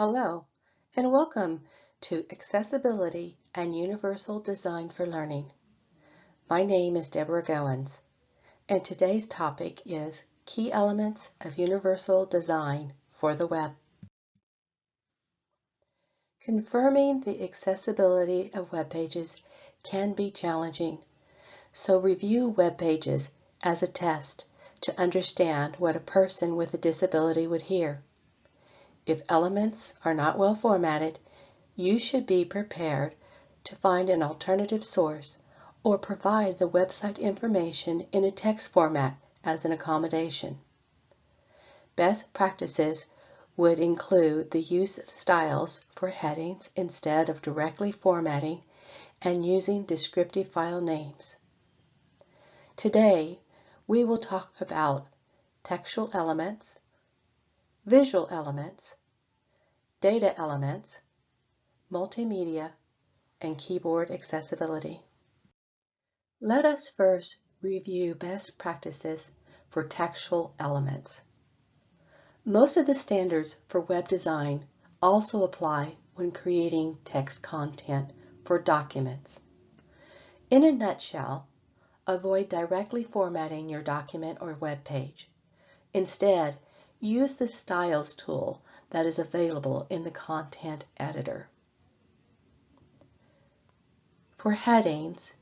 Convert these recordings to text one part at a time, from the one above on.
Hello, and welcome to Accessibility and Universal Design for Learning. My name is Deborah Goins, and today's topic is Key Elements of Universal Design for the Web. Confirming the accessibility of web pages can be challenging, so review web pages as a test to understand what a person with a disability would hear. If elements are not well formatted, you should be prepared to find an alternative source or provide the website information in a text format as an accommodation. Best practices would include the use of styles for headings instead of directly formatting and using descriptive file names. Today, we will talk about textual elements, visual elements, data elements, multimedia, and keyboard accessibility. Let us first review best practices for textual elements. Most of the standards for web design also apply when creating text content for documents. In a nutshell, avoid directly formatting your document or web page. Instead, use the Styles tool that is available in the Content Editor. For headings,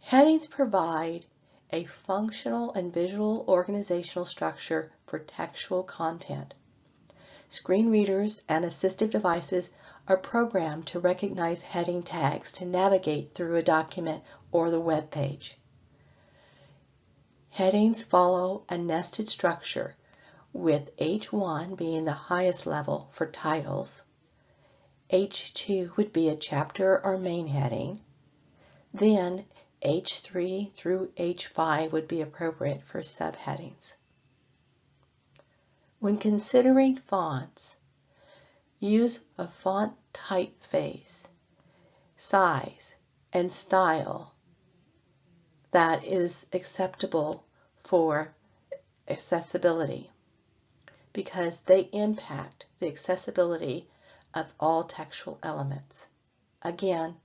headings provide a functional and visual organizational structure for textual content. Screen readers and assistive devices are programmed to recognize heading tags to navigate through a document or the web page. Headings follow a nested structure, with H1 being the highest level for titles. H2 would be a chapter or main heading. Then H3 through H5 would be appropriate for subheadings. When considering fonts, use a font typeface, size, and style that is acceptable for accessibility because they impact the accessibility of all textual elements. Again,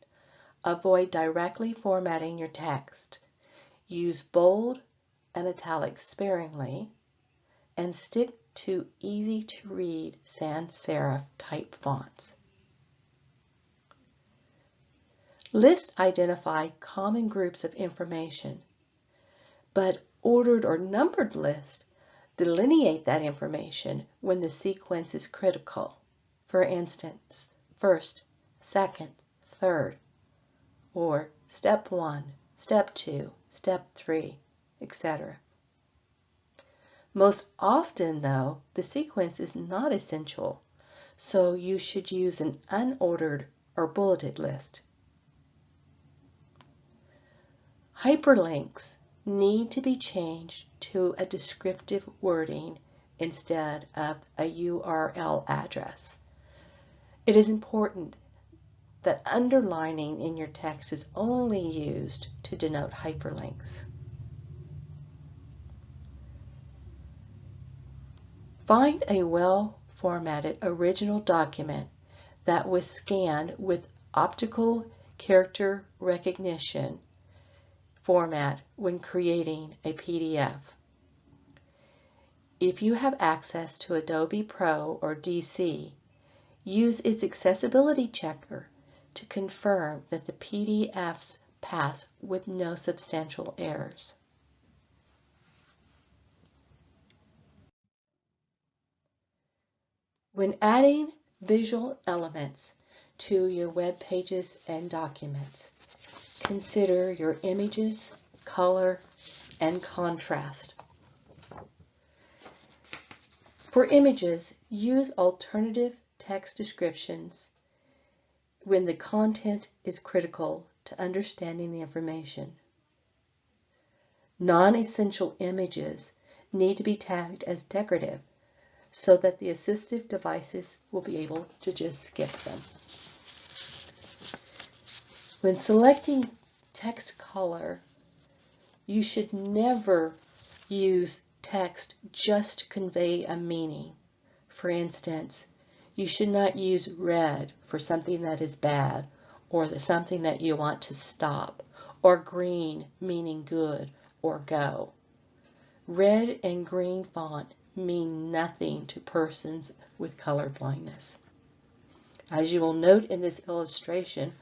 avoid directly formatting your text. Use bold and italics sparingly and stick to easy to read sans serif type fonts. Lists identify common groups of information, but ordered or numbered lists delineate that information when the sequence is critical. For instance, first, second, third, or step one, step two, step three, etc. Most often, though, the sequence is not essential, so you should use an unordered or bulleted list. Hyperlinks need to be changed to a descriptive wording instead of a URL address. It is important that underlining in your text is only used to denote hyperlinks. Find a well-formatted original document that was scanned with optical character recognition format when creating a PDF. If you have access to Adobe Pro or DC, use its accessibility checker to confirm that the PDFs pass with no substantial errors. When adding visual elements to your web pages and documents, consider your images, color, and contrast. For images, use alternative text descriptions when the content is critical to understanding the information. Non-essential images need to be tagged as decorative so that the assistive devices will be able to just skip them. When selecting text color, you should never use text just to convey a meaning. For instance, You should not use red for something that is bad or something that you want to stop, or green meaning good or go. Red and green font mean nothing to persons with color blindness. As you will note in this illustration,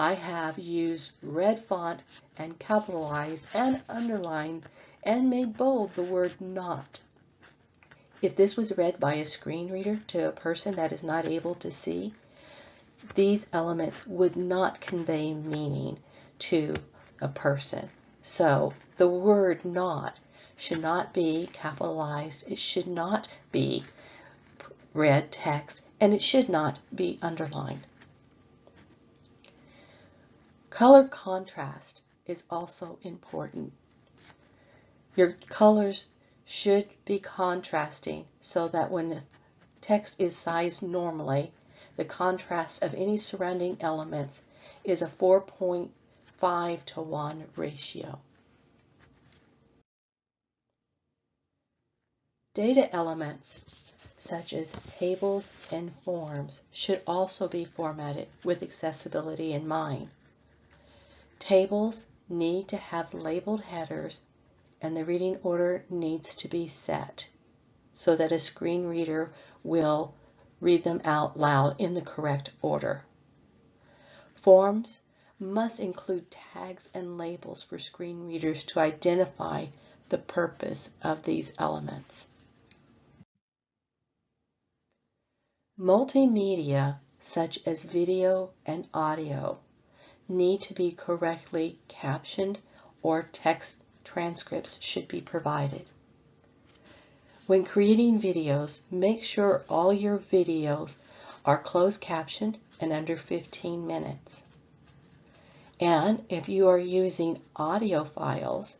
I have used red font and capitalized and underlined and made bold the word not. If this was read by a screen reader to a person that is not able to see, these elements would not convey meaning to a person. So the word not should not be capitalized. It should not be red text and it should not be underlined. Color contrast is also important. Your colors should be contrasting so that when the text is sized normally, the contrast of any surrounding elements is a 4.5 to 1 ratio. Data elements such as tables and forms should also be formatted with accessibility in mind. Tables need to have labeled headers and the reading order needs to be set so that a screen reader will read them out loud in the correct order. Forms must include tags and labels for screen readers to identify the purpose of these elements. Multimedia, such as video and audio, need to be correctly captioned or text transcripts should be provided. When creating videos, make sure all your videos are closed captioned and under 15 minutes. And if you are using audio files,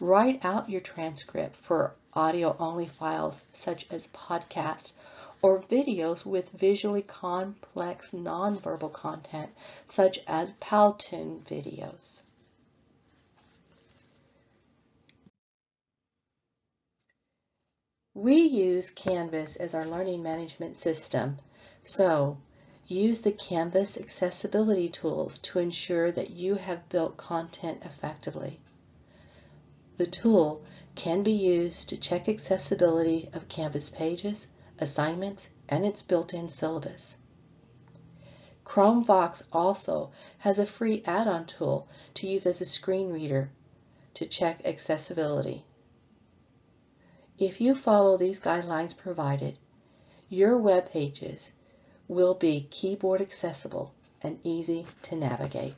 write out your transcript for audio only files such as podcasts or videos with visually complex nonverbal content, such as Powtoon videos. We use Canvas as our learning management system, so use the Canvas accessibility tools to ensure that you have built content effectively. The tool can be used to check accessibility of Canvas pages, assignments, and its built-in syllabus. Chromevox also has a free add-on tool to use as a screen reader to check accessibility. If you follow these guidelines provided, your web pages will be keyboard accessible and easy to navigate.